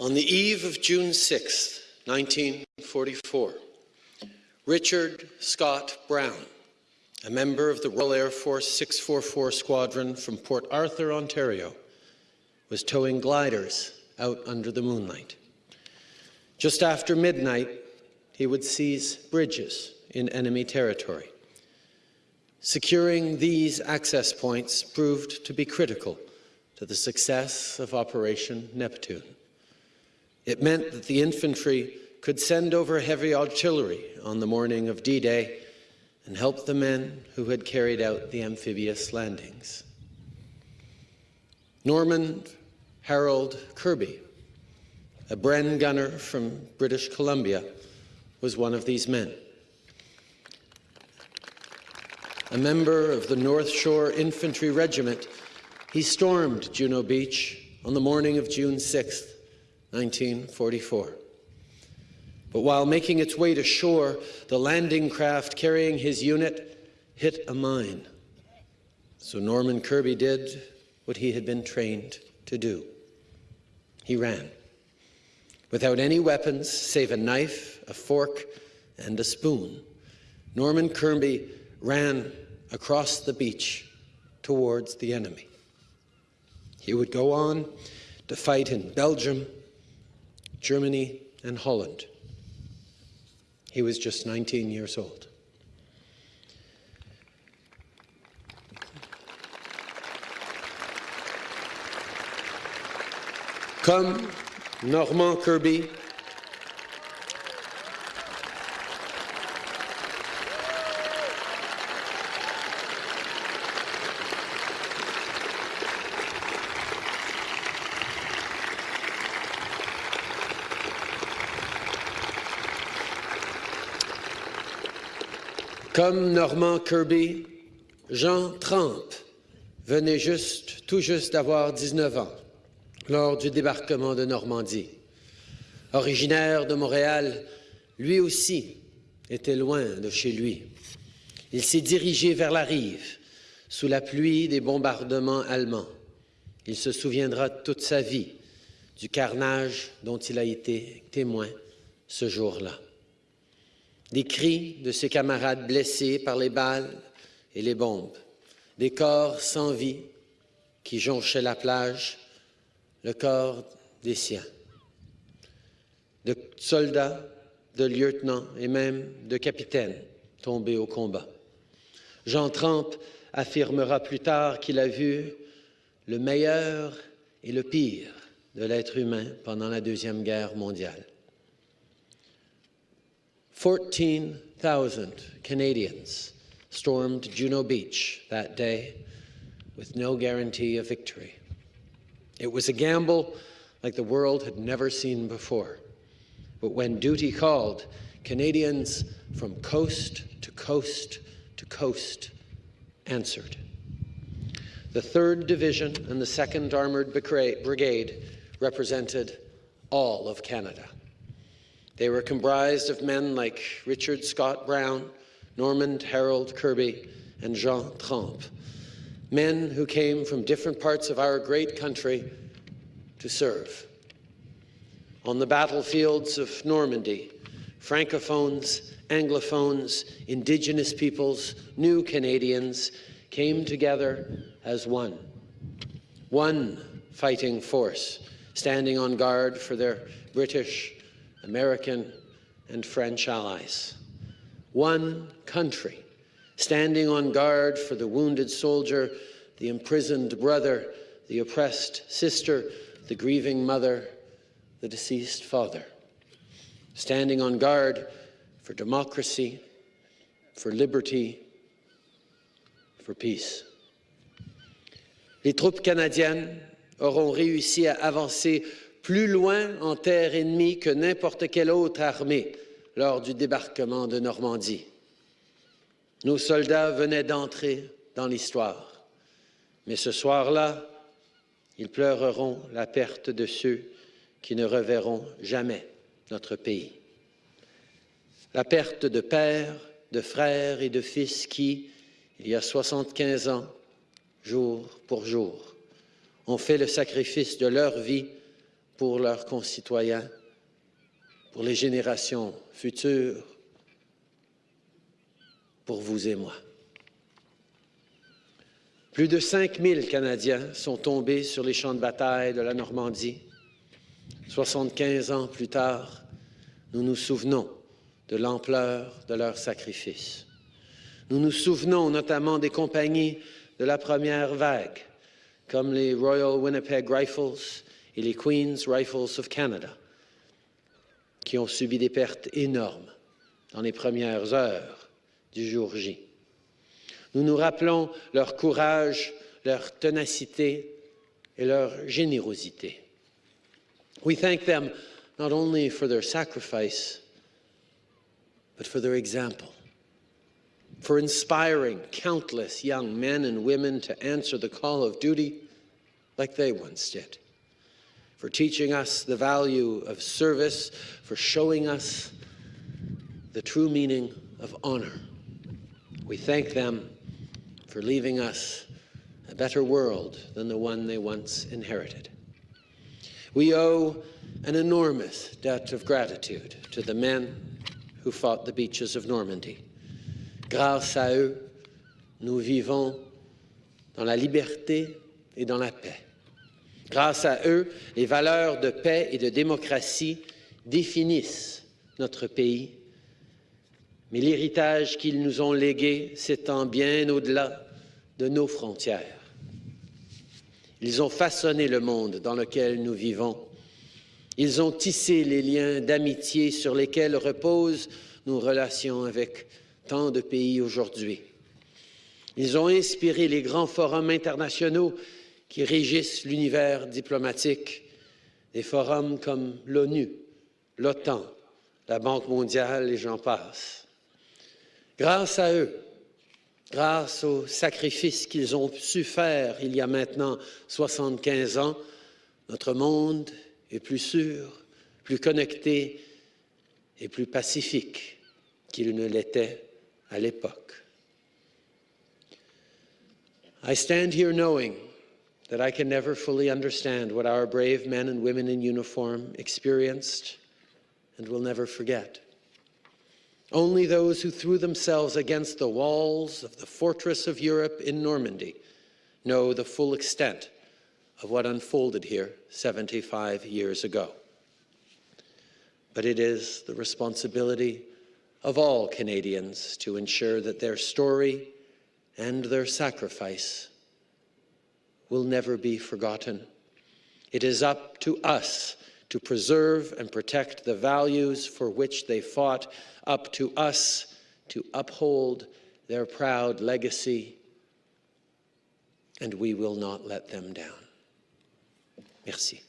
On the eve of June 6, 1944, Richard Scott Brown, a member of the Royal Air Force 644 Squadron from Port Arthur, Ontario, was towing gliders out under the moonlight. Just after midnight, he would seize bridges in enemy territory. Securing these access points proved to be critical to the success of Operation Neptune. It meant that the infantry could send over heavy artillery on the morning of D-Day and help the men who had carried out the amphibious landings. Norman Harold Kirby, a Bren gunner from British Columbia, was one of these men. A member of the North Shore Infantry Regiment, he stormed Juno Beach on the morning of June 6, 1944. But while making its way to shore, the landing craft carrying his unit hit a mine. So Norman Kirby did what he had been trained to do. He ran. Without any weapons save a knife, a fork, and a spoon, Norman Kirby ran across the beach towards the enemy. He would go on to fight in Belgium, Germany, and Holland. He was just 19 years old. Comme Norman Kirby, Comme Normand Kirby, Jean Trempe venait juste, tout juste d'avoir 19 ans lors du débarquement de Normandie. Originaire de Montréal, lui aussi était loin de chez lui. Il s'est dirigé vers la rive, sous la pluie des bombardements allemands. Il se souviendra toute sa vie du carnage dont il a été témoin ce jour-là des cris de ses camarades blessés par les balles et les bombes, des corps sans vie qui jonchaient la plage, le corps des siens, de soldats, de lieutenants et même de capitaines tombés au combat. Jean Trempe affirmera plus tard qu'il a vu le meilleur et le pire de l'être humain pendant la Deuxième Guerre mondiale. 14,000 Canadians stormed Juno Beach that day with no guarantee of victory. It was a gamble like the world had never seen before. But when duty called, Canadians from coast to coast to coast answered. The 3rd Division and the 2nd Armoured Brigade represented all of Canada. They were comprised of men like Richard Scott Brown, Norman Harold Kirby, and Jean Trempe, men who came from different parts of our great country to serve. On the battlefields of Normandy, Francophones, Anglophones, Indigenous peoples, new Canadians came together as one. One fighting force, standing on guard for their British, American, and French allies. One country, standing on guard for the wounded soldier, the imprisoned brother, the oppressed sister, the grieving mother, the deceased father. Standing on guard for democracy, for liberty, for peace. Les troupes canadiennes auront réussi à avancer plus loin en terre ennemie que n'importe quelle autre armée lors du débarquement de Normandie. Nos soldats venaient d'entrer dans l'histoire. Mais ce soir-là, ils pleureront la perte de ceux qui ne reverront jamais notre pays. La perte de pères, de frères et de fils qui, il y a 75 ans, jour pour jour, ont fait le sacrifice de leur vie pour leurs concitoyens, pour les générations futures, pour vous et moi. Plus de 5000 Canadiens sont tombés sur les champs de bataille de la Normandie. 75 ans plus tard, nous nous souvenons de l'ampleur de leur sacrifice. Nous nous souvenons notamment des compagnies de la première vague, comme les Royal Winnipeg Rifles et les Queen's Rifles of Canada, qui ont subi des pertes énormes dans les premières heures du jour J. Nous nous rappelons leur courage, leur ténacité et leur générosité. We thank them not only for their sacrifice, but for their example, for inspiring countless young men and women to answer the call of duty like they once did, for teaching us the value of service, for showing us the true meaning of honor. We thank them for leaving us a better world than the one they once inherited. We owe an enormous debt of gratitude to the men who fought the beaches of Normandy. Grâce à eux, nous vivons dans la liberté et dans la paix. Grâce à eux, les valeurs de paix et de démocratie définissent notre pays, mais l'héritage qu'ils nous ont légué s'étend bien au-delà de nos frontières. Ils ont façonné le monde dans lequel nous vivons ils ont tissé les liens d'amitié sur lesquels reposent nos relations avec tant de pays aujourd'hui. Ils ont inspiré les grands forums internationaux qui régissent l'univers diplomatique, des forums comme l'ONU, l'OTAN, la Banque mondiale et j'en passe. Grâce à eux, grâce aux sacrifices qu'ils ont su faire il y a maintenant 75 ans, notre monde est plus sûr, plus connecté et plus pacifique qu'il ne l'était à l'époque. I stand here knowing that I can never fully understand what our brave men and women in uniform experienced and will never forget. Only those who threw themselves against the walls of the fortress of Europe in Normandy know the full extent of what unfolded here 75 years ago. But it is the responsibility of all Canadians to ensure that their story and their sacrifice will never be forgotten. It is up to us to preserve and protect the values for which they fought, up to us to uphold their proud legacy, and we will not let them down. Merci.